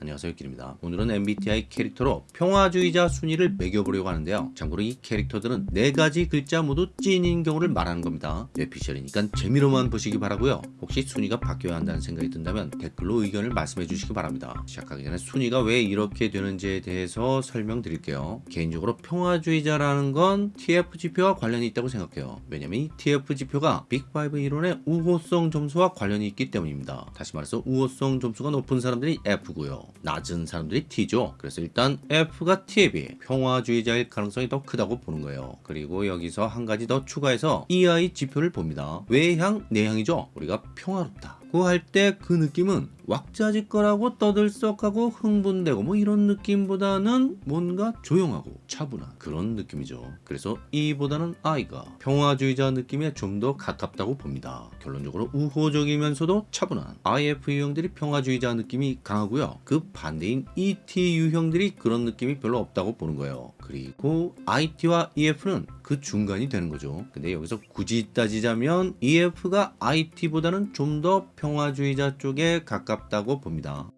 안녕하세요 길입니다. 오늘은 MBTI 캐릭터로 평화주의자 순위를 매겨보려고 하는데요. 참고로 이 캐릭터들은 네 가지 글자 모두 찐인 경우를 말하는 겁니다. 뇌피셜이니까 재미로만 보시기 바라고요. 혹시 순위가 바뀌어야 한다는 생각이 든다면 댓글로 의견을 말씀해 주시기 바랍니다. 시작하기 전에 순위가 왜 이렇게 되는지에 대해서 설명드릴게요. 개인적으로 평화주의자라는 건 TF지표와 관련이 있다고 생각해요. 왜냐면 이 TF지표가 빅5 이론의 우호성 점수와 관련이 있기 때문입니다. 다시 말해서 우호성 점수가 높은 사람들이 F고요 낮은 사람들이 T죠. 그래서 일단 F가 T에 비해 평화주의자일 가능성이 더 크다고 보는 거예요. 그리고 여기서 한 가지 더 추가해서 EI 지표를 봅니다. 외향, 내향이죠. 우리가 평화롭다. 그할때 그 느낌은 왁자지껄하고 떠들썩하고 흥분되고 뭐 이런 느낌보다는 뭔가 조용하고 차분한 그런 느낌이죠. 그래서 E보다는 I가 평화주의자 느낌에 좀 더 가깝다고 봅니다. 결론적으로 우호적이면서도 차분한 IF 유형들이 평화주의자 느낌이 강하고요. 그 반대인 ET 유형들이 그런 느낌이 별로 없다고 보는 거예요. 그리고 IT와 EF는 그 중간이 되는 거죠. 근데 여기서 굳이 따지자면 EF가 IT보다는 좀 더 평화주의자 쪽에 가깝다고 봅니다.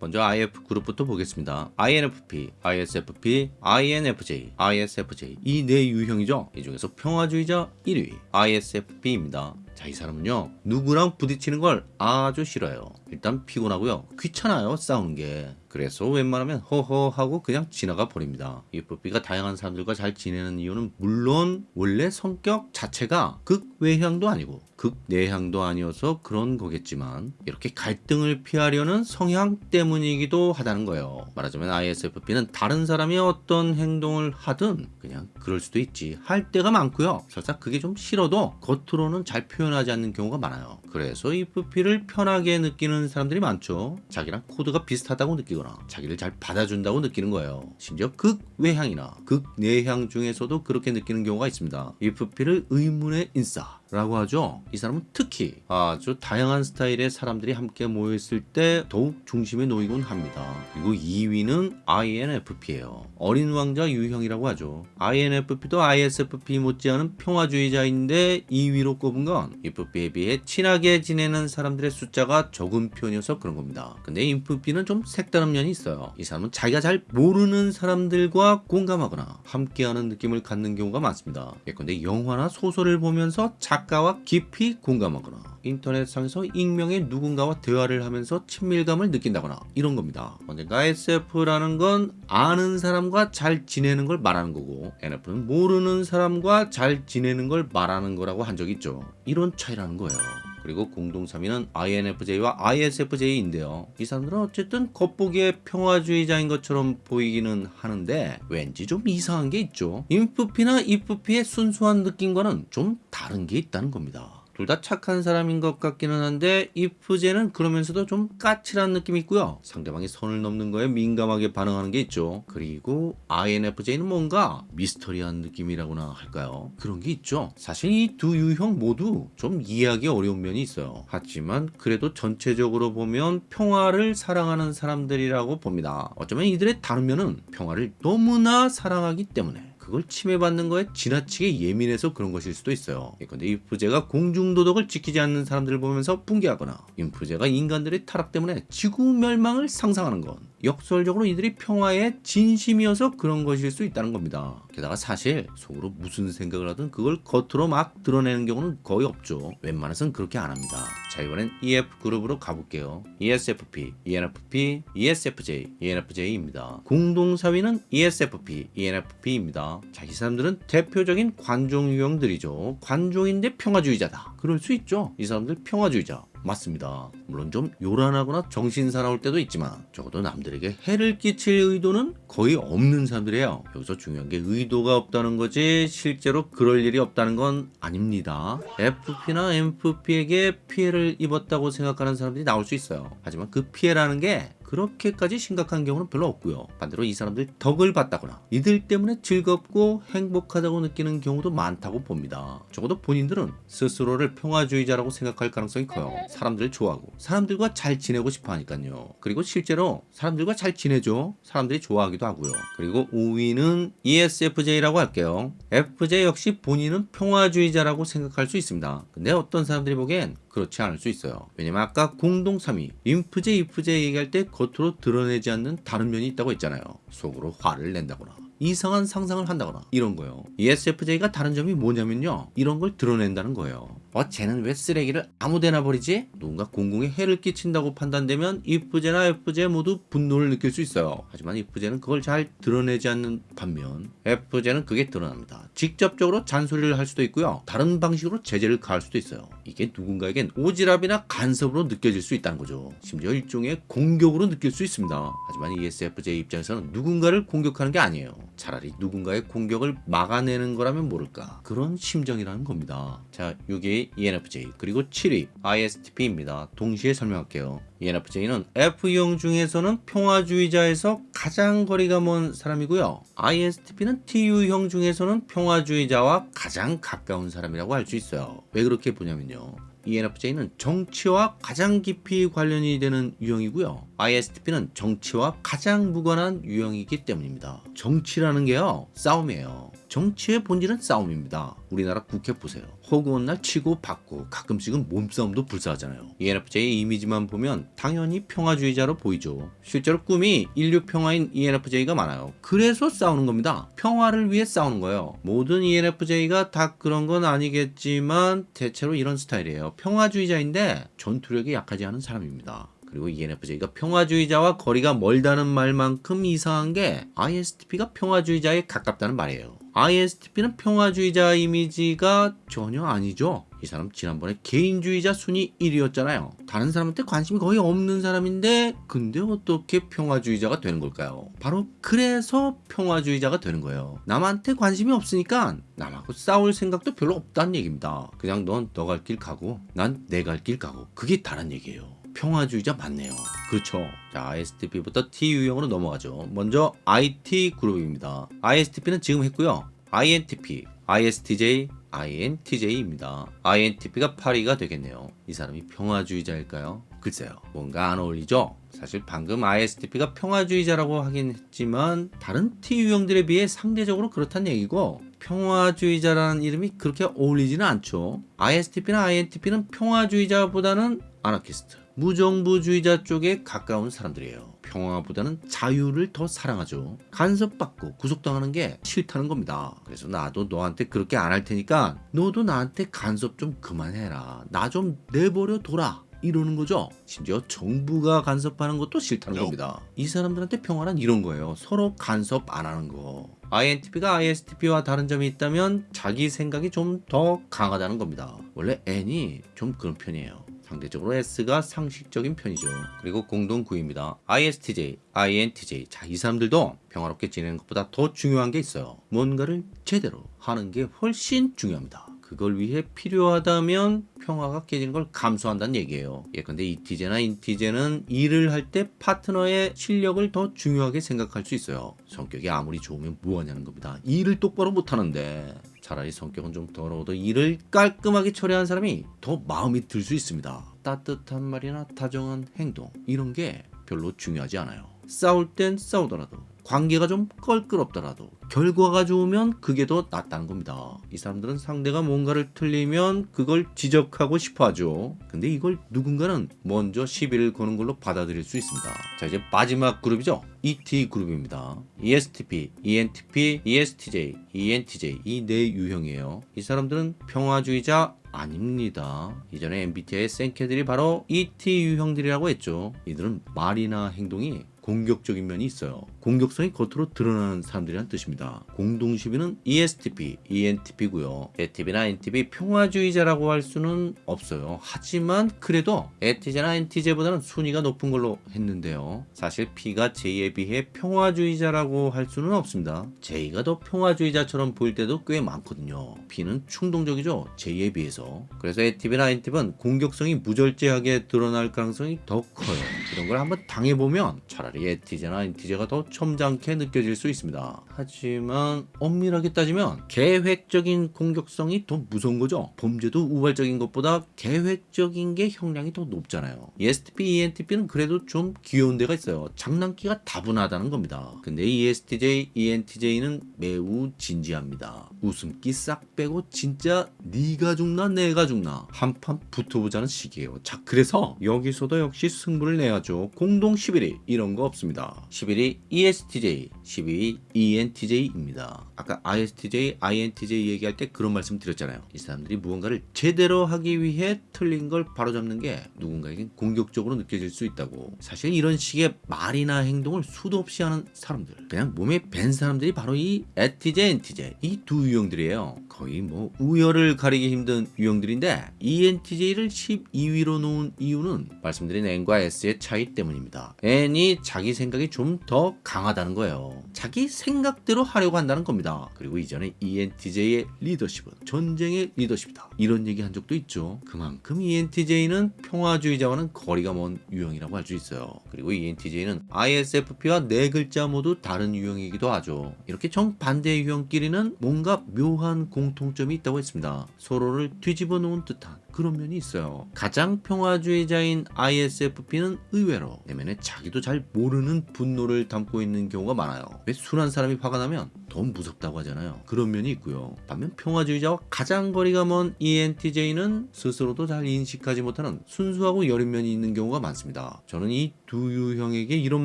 먼저 IF 그룹부터 보겠습니다. INFP, ISFP, INFJ, ISFJ 이 네 유형이죠. 이 중에서 평화주의자 1위 ISFP입니다. 자, 이 사람은요, 누구랑 부딪히는 걸 아주 싫어요. 일단 피곤하고요. 귀찮아요, 싸우는 게. 그래서 웬만하면 허허 하고 그냥 지나가 버립니다. EFP가 다양한 사람들과 잘 지내는 이유는 물론 원래 성격 자체가 극외향도 아니고 극내향도 아니어서 그런 거겠지만 이렇게 갈등을 피하려는 성향 때문이기도 하다는 거예요. 말하자면 ISFP는 다른 사람이 어떤 행동을 하든 그냥 그럴 수도 있지 할 때가 많고요. 설사 그게 좀 싫어도 겉으로는 잘 표현하지 않는 경우가 많아요. 그래서 EFP를 편하게 느끼는 사람들이 많죠. 자기랑 코드가 비슷하다고 느끼거나 자기를 잘 받아준다고 느끼는 거예요. 심지어 극외향이나 극내향 중에서도 그렇게 느끼는 경우가 있습니다. EFP를 의문의 인싸 라고 하죠. 이 사람은 특히 아주 다양한 스타일의 사람들이 함께 모였을 때 더욱 중심에 놓이곤 합니다. 그리고 2위는 INFP예요. 어린 왕자 유형이라고 하죠. INFP도 ISFP 못지않은 평화주의자인데 2위로 꼽은 건 EFP에 비해 친하게 지내는 사람들의 숫자가 적은 편이어서 그런 겁니다. 근데 EFP는 좀 색다른 면이 있어요. 이 사람은 자기가 잘 모르는 사람들과 공감하거나 함께하는 느낌을 갖는 경우가 많습니다. 예컨대 영화나 소설을 보면서 자 작가와 깊이 공감하거나 인터넷상에서 익명의 누군가와 대화를 하면서 친밀감을 느낀다거나 이런 겁니다. 언젠가 SF라는 건 아는 사람과 잘 지내는 걸 말하는 거고 NF는 모르는 사람과 잘 지내는 걸 말하는 거라고 한 적이 있죠. 이런 차이라는 거예요. 그리고 공동 3위는 INFJ와 ISFJ인데요. 이 사람들은 어쨌든 겉보기에 평화주의자인 것처럼 보이기는 하는데 왠지 좀 이상한 게 있죠. 인프피나 이프피의 순수한 느낌과는 좀 다른 게 있다는 겁니다. 둘 다 착한 사람인 것 같기는 한데 이프제는 그러면서도 좀 까칠한 느낌이 있고요. 상대방이 선을 넘는 거에 민감하게 반응하는 게 있죠. 그리고 INFJ는 뭔가 미스터리한 느낌이라고나 할까요? 그런 게 있죠. 사실 이 두 유형 모두 좀 이해하기 어려운 면이 있어요. 하지만 그래도 전체적으로 보면 평화를 사랑하는 사람들이라고 봅니다. 어쩌면 이들의 다른 면은 평화를 너무나 사랑하기 때문에 그걸 침해받는 거에 지나치게 예민해서 그런 것일 수도 있어요. 예컨대 인프제가 공중도덕을 지키지 않는 사람들을 보면서 붕괴하거나 인프제가 인간들의 타락 때문에 지구 멸망을 상상하는 건 역설적으로 이들이 평화에 진심이어서 그런 것일 수 있다는 겁니다. 게다가 사실 속으로 무슨 생각을 하든 그걸 겉으로 막 드러내는 경우는 거의 없죠. 웬만해서는 그렇게 안 합니다. 자 이번엔 EF 그룹으로 가볼게요. ESFP, ENFP, ESFJ, ENFJ입니다. 공동 4위는 ESFP, ENFP입니다. 자이 사람들은 대표적인 관종 유형들이죠. 관종인데 평화주의자다. 그럴 수 있죠. 이 사람들 평화주의자. 맞습니다. 물론 좀 요란하거나 정신 사나울 때도 있지만 적어도 남들에게 해를 끼칠 의도는 거의 없는 사람들이에요. 여기서 중요한 게 의도가 없다는 거지 실제로 그럴 일이 없다는 건 아닙니다. FP나 MFP에게 피해를 입었다고 생각하는 사람들이 나올 수 있어요. 하지만 그 피해라는 게 그렇게까지 심각한 경우는 별로 없고요. 반대로 이 사람들 덕을 봤다거나 이들 때문에 즐겁고 행복하다고 느끼는 경우도 많다고 봅니다. 적어도 본인들은 스스로를 평화주의자라고 생각할 가능성이 커요. 사람들을 좋아하고 사람들과 잘 지내고 싶어 하니까요. 그리고 실제로 사람들과 잘 지내죠. 사람들이 좋아하기도 나오기도 하고요. 그리고 5위는 E ESFJ라고 할게요. FJ 역시 본인은 평화주의자라고 생각할 수 있습니다. 근데 어떤 사람들이 보기엔 그렇지 않을 수 있어요. 왜냐면 아까 공동 3위 인프제 이프제 얘기할 때 겉으로 드러내지 않는 다른 면이 있다고 했잖아요. 속으로 화를 낸다거나 이상한 상상을 한다거나 이런 거요. ESFJ가 다른 점이 뭐냐면요. 이런 걸 드러낸다는 거예요. 어, 쟤는 왜 쓰레기를 아무데나 버리지? 누군가 공공에 해를 끼친다고 판단되면 이프제나 FJ 모두 분노를 느낄 수 있어요. 하지만 이프제는 그걸 잘 드러내지 않는 반면 FJ는 그게 드러납니다. 직접적으로 잔소리를 할 수도 있고요. 다른 방식으로 제재를 가할 수도 있어요. 이게 누군가에겐 오지랖이나 간섭으로 느껴질 수 있다는 거죠. 심지어 일종의 공격으로 느낄 수 있습니다. 하지만 ESFJ 입장에서는 누군가를 공격하는 게 아니에요. 차라리 누군가의 공격을 막아내는 거라면 모를까. 그런 심정이라는 겁니다. 자, 6위 ENFJ 그리고 7위 ISTP입니다. 동시에 설명할게요. ENFJ는 F형 중에서는 평화주의자에서 가장 거리가 먼 사람이고요. ISTP는 TU형 중에서는 평화주의자와 가장 가까운 사람이라고 할 수 있어요. 왜 그렇게 보냐면요. ENFJ는 정치와 가장 깊이 관련이 되는 유형이고요. ISTP는 정치와 가장 무관한 유형이기 때문입니다. 정치라는 게요, 싸움이에요. 정치의 본질은 싸움입니다. 우리나라 국회 보세요. 허구한 날 치고 받고 가끔씩은 몸싸움도 불사하잖아요. E ENFJ 이미지만 보면 당연히 평화주의자로 보이죠. 실제로 꿈이 인류 평화인 ENFJ가 많아요. 그래서 싸우는 겁니다. 평화를 위해 싸우는 거예요. 모든 ENFJ가 다 그런 건 아니겠지만 대체로 이런 스타일이에요. 평화주의자인데 전투력이 약하지 않은 사람입니다. 그리고 ENFJ가 평화주의자와 거리가 멀다는 말만큼 이상한 게 ISTP가 평화주의자에 가깝다는 말이에요. ISTP는 평화주의자 이미지가 전혀 아니죠. 이 사람 지난번에 개인주의자 순위 1위였잖아요. 다른 사람한테 관심이 거의 없는 사람인데 근데 어떻게 평화주의자가 되는 걸까요? 바로 그래서 평화주의자가 되는 거예요. 남한테 관심이 없으니까 남하고 싸울 생각도 별로 없다는 얘기입니다. 그냥 넌 너 갈 길 가고 난 내 갈 길 가고 그게 다른 얘기예요. 평화주의자 맞네요. 그렇죠. 자, ISTP부터 T 유형으로 넘어가죠. 먼저 IT 그룹입니다. ISTP는 지금 했고요. INTP, ISTJ, INTJ입니다. INTP가 8위가 되겠네요. 이 사람이 평화주의자일까요? 글쎄요. 뭔가 안 어울리죠? 사실 방금 ISTP가 평화주의자라고 하긴 했지만 다른 T 유형들에 비해 상대적으로 그렇다는 얘기고 평화주의자라는 이름이 그렇게 어울리지는 않죠. ISTP나 INTP는 평화주의자보다는 아나키스트, 무정부주의자 쪽에 가까운 사람들이에요. 평화보다는 자유를 더 사랑하죠. 간섭받고 구속당하는 게 싫다는 겁니다. 그래서 나도 너한테 그렇게 안 할 테니까 너도 나한테 간섭 좀 그만해라. 나 좀 내버려 둬라. 이러는 거죠. 심지어 정부가 간섭하는 것도 싫다는 겁니다. 이 사람들한테 평화란 이런 거예요. 서로 간섭 안 하는 거. INTP가 ISTP와 다른 점이 있다면 자기 생각이 좀 더 강하다는 겁니다. 원래 N이 좀 그런 편이에요. 상대적으로 S가 상식적인 편이죠. 그리고 공동 9위입니다. ISTJ, INTJ. 자, 이 사람들도 평화롭게 지내는 것보다 더 중요한 게 있어요. 뭔가를 제대로 하는 게 훨씬 중요합니다. 그걸 위해 필요하다면 평화가 깨지는 걸 감수한다는 얘기예요. 예컨대 이티제나 인티제는 일을 할 때 파트너의 실력을 더 중요하게 생각할 수 있어요. 성격이 아무리 좋으면 뭐하냐는 겁니다. 일을 똑바로 못하는데 차라리 성격은 좀 더러워도 일을 깔끔하게 처리하는 사람이 더 마음이 들 수 있습니다. 따뜻한 말이나 다정한 행동 이런 게 별로 중요하지 않아요. 싸울 땐 싸우더라도 관계가 좀 껄끄럽더라도 결과가 좋으면 그게 더 낫다는 겁니다. 이 사람들은 상대가 뭔가를 틀리면 그걸 지적하고 싶어 하죠. 근데 이걸 누군가는 먼저 시비를 거는 걸로 받아들일 수 있습니다. 자, 이제 마지막 그룹이죠. ET 그룹입니다. ESTP, ENTP, ESTJ, ENTJ 이 네 유형이에요. 이 사람들은 평화주의자 아닙니다. 이전에 MBTI의 생캐들이 바로 ET 유형들이라고 했죠. 이들은 말이나 행동이 공격적인 면이 있어요. 공격성이 겉으로 드러나는 사람들이란 뜻입니다. 공동 10위는 ESTP, ENTP고요. ETP나 NTP 평화주의자라고 할 수는 없어요. 하지만 그래도 ETJ나 NTJ보다는 순위가 높은 걸로 했는데요. 사실 P가 J에 비해 평화주의자라고 할 수는 없습니다. J가 더 평화주의자처럼 보일 때도 꽤 많거든요. P는 충동적이죠. J에 비해서. 그래서 ETP나 NTP는 공격성이 무절제하게 드러날 가능성이 더 커요. 이런 걸 한번 당해보면 차라리 ETJ나 NTJ가 더 점잖게 느껴질 수 있습니다. 하지만 엄밀하게 따지면 계획적인 공격성이 더 무서운 거죠. 범죄도 우발적인 것보다 계획적인 게 형량이 더 높잖아요. ESTP, ENTP는 그래도 좀 귀여운 데가 있어요. 장난기가 다분하다는 겁니다. 근데 ESTJ, ENTJ는 매우 진지합니다. 웃음기 싹 빼고 진짜 네가 죽나 내가 죽나 한판 붙어보자는 식이에요. 자 그래서 여기서도 역시 승부를 내야죠. 공동 11위 이런 거 없습니다. 11위 ESTJ, 12위 ENTJ입니다. 아까 ISTJ, INTJ 얘기할 때 그런 말씀 드렸잖아요. 이 사람들이 무언가를 제대로 하기 위해 틀린 걸 바로잡는 게 누군가에겐 공격적으로 느껴질 수 있다고. 사실 이런 식의 말이나 행동을 수도 없이 하는 사람들, 그냥 몸에 밴 사람들이 바로 이 ETJ, NTJ 이두 유형들이에요. 거의 뭐 우열을 가리기 힘든 유형들인데 ENTJ를 12위로 놓은 이유는 말씀드린 N과 S의 차이 때문입니다. N이 자기 생각이 좀더 강하다는 거예요. 자기 생각대로 하려고 한다는 겁니다. 그리고 이전에 ENTJ의 리더십은 전쟁의 리더십이다. 이런 얘기 한 적도 있죠. 그만큼 ENTJ는 평화주의자와는 거리가 먼 유형이라고 할 수 있어요. 그리고 ENTJ는 ISFP와 네 글자 모두 다른 유형이기도 하죠. 이렇게 정반대 유형끼리는 뭔가 묘한 공통점이 있다고 했습니다. 서로를 뒤집어 놓은 듯한 그런 면이 있어요. 가장 평화주의자인 ISFP는 의외로 내면에 자기도 잘 모르는 분노를 담고 있는 경우가 많아요. 왜 순한 사람이 화가 나면 더 무섭다고 하잖아요. 그런 면이 있고요. 반면 평화주의자와 가장 거리가 먼 ENTJ는 스스로도 잘 인식하지 못하는 순수하고 여린 면이 있는 경우가 많습니다. 저는 이두 유 형에게 이런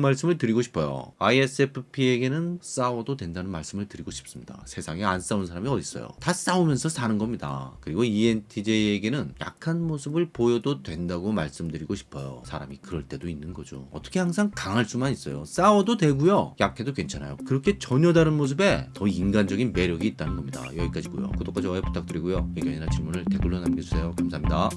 말씀을 드리고 싶어요. ISFP에게는 싸워도 된다는 말씀을 드리고 싶습니다. 세상에 안 싸운 사람이 어디 있어요? 다 싸우면서 사는 겁니다. 그리고 ENTJ에게는 약한 모습을 보여도 된다고 말씀드리고 싶어요. 사람이 그럴 때도 있는 거죠. 어떻게 항상 강할 수만 있어요. 싸워도 되고요. 약해도 괜찮아요. 그렇게 전혀 다른 모습에 더 인간적인 매력이 있다는 겁니다. 여기까지고요. 구독과 좋아요 부탁드리고요. 의견이나 질문을 댓글로 남겨주세요. 감사합니다.